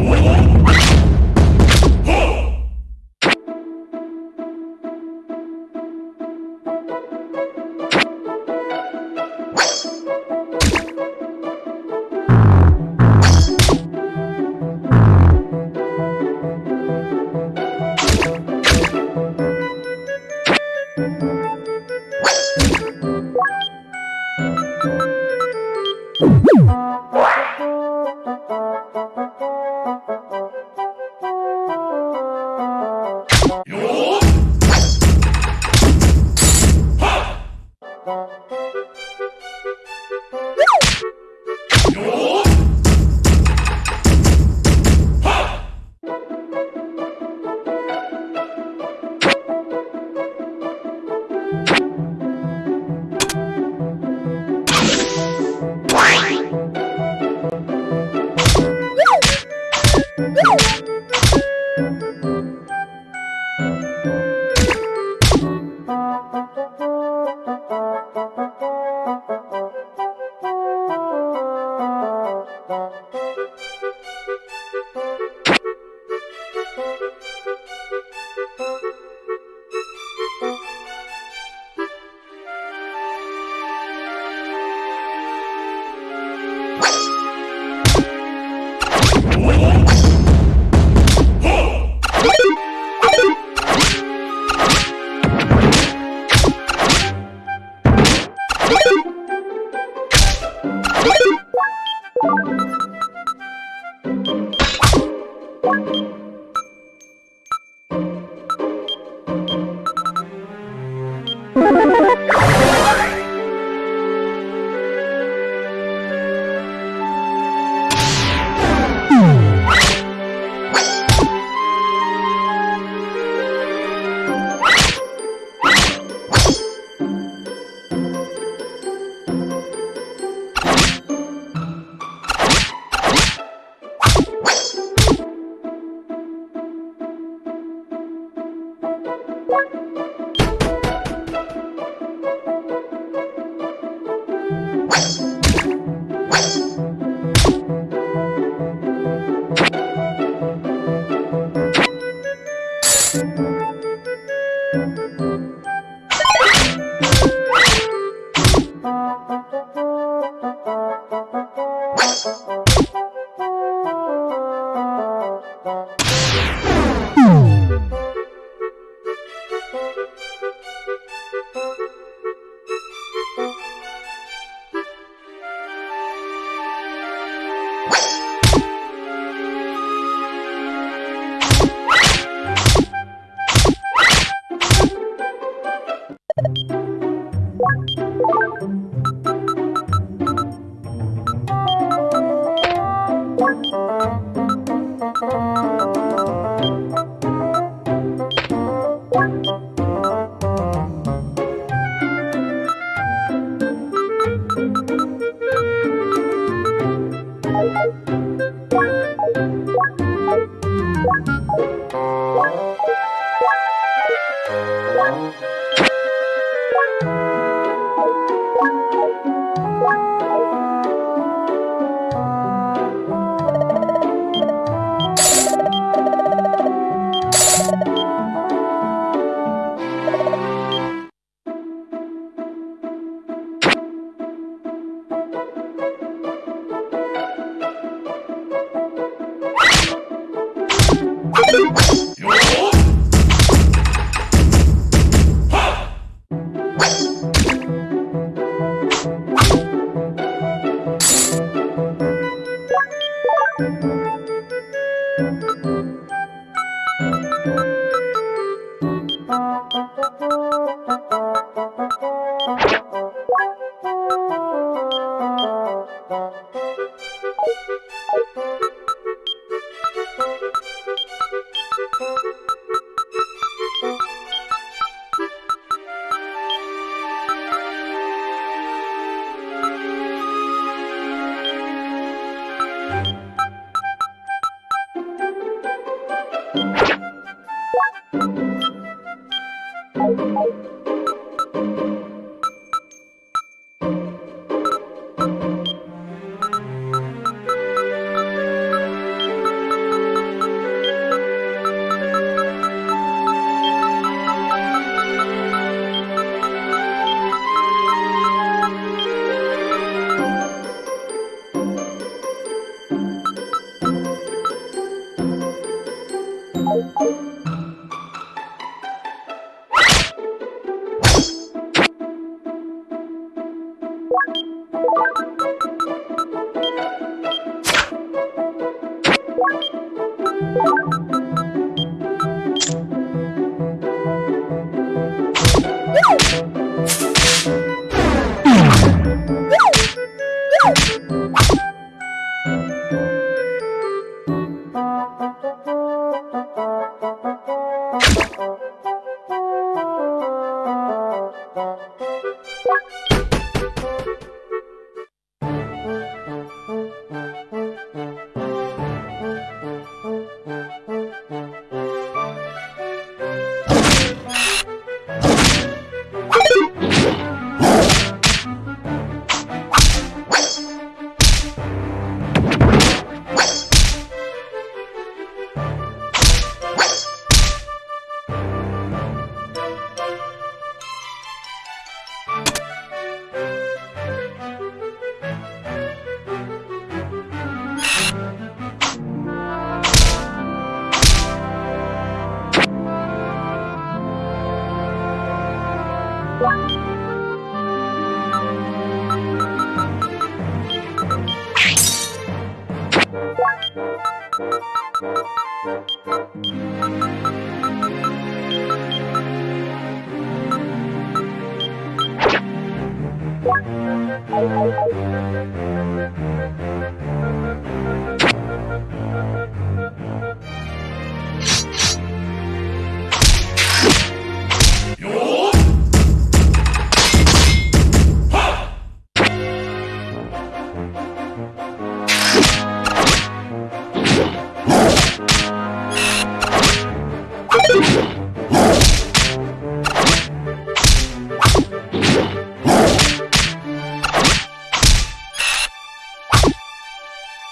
Wait,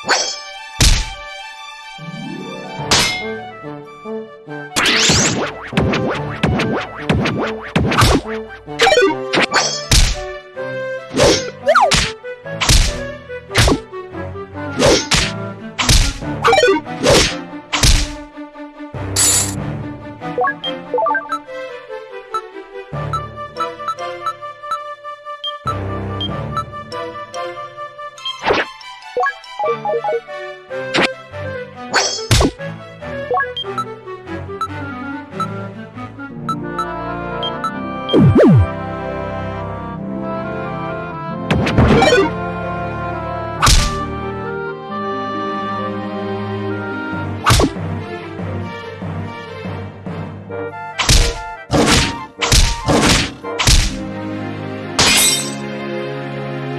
Yeah.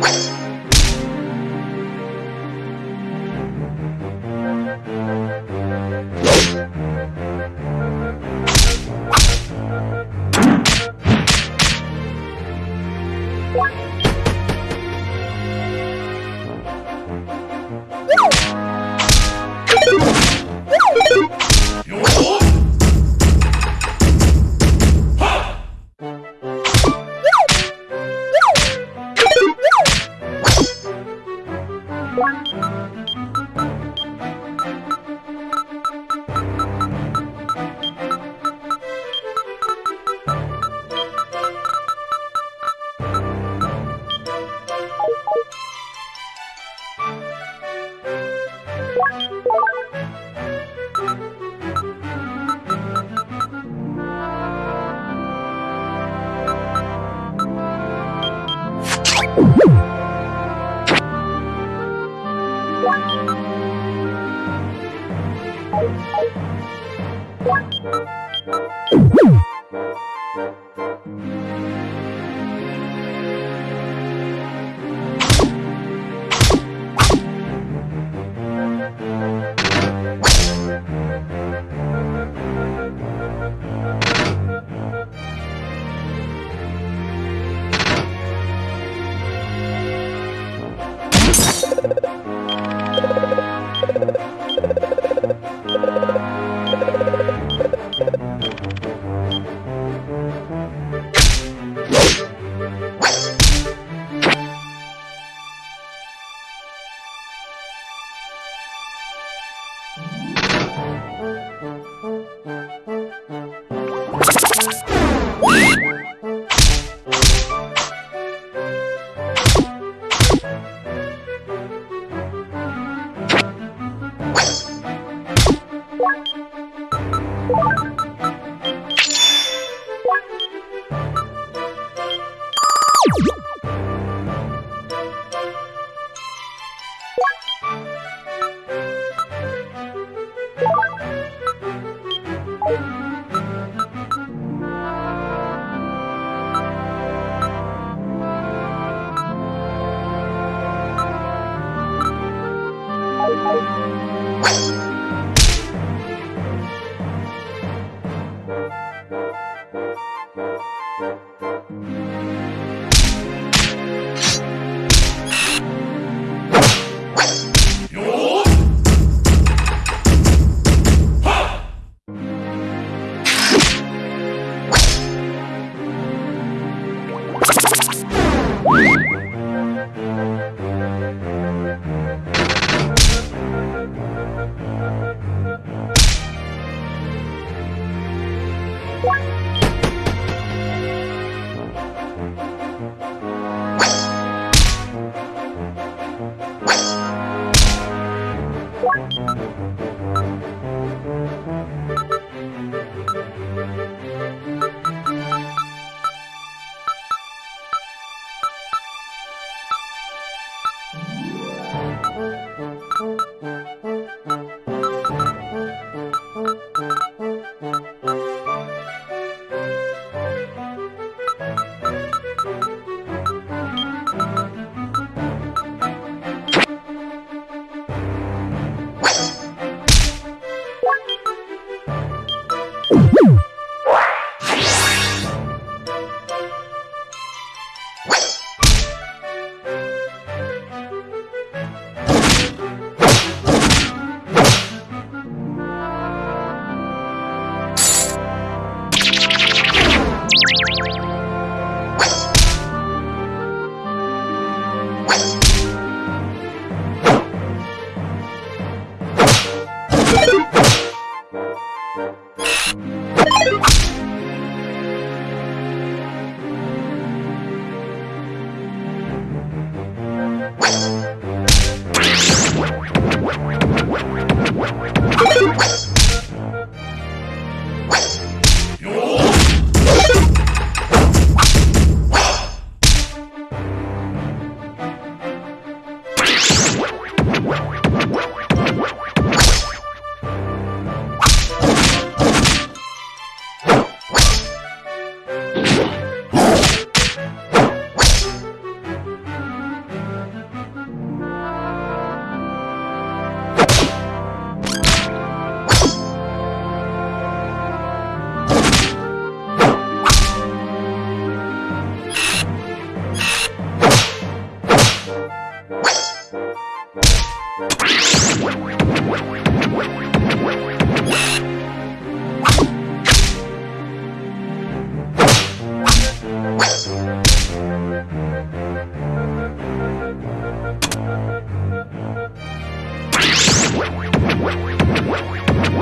You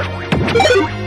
you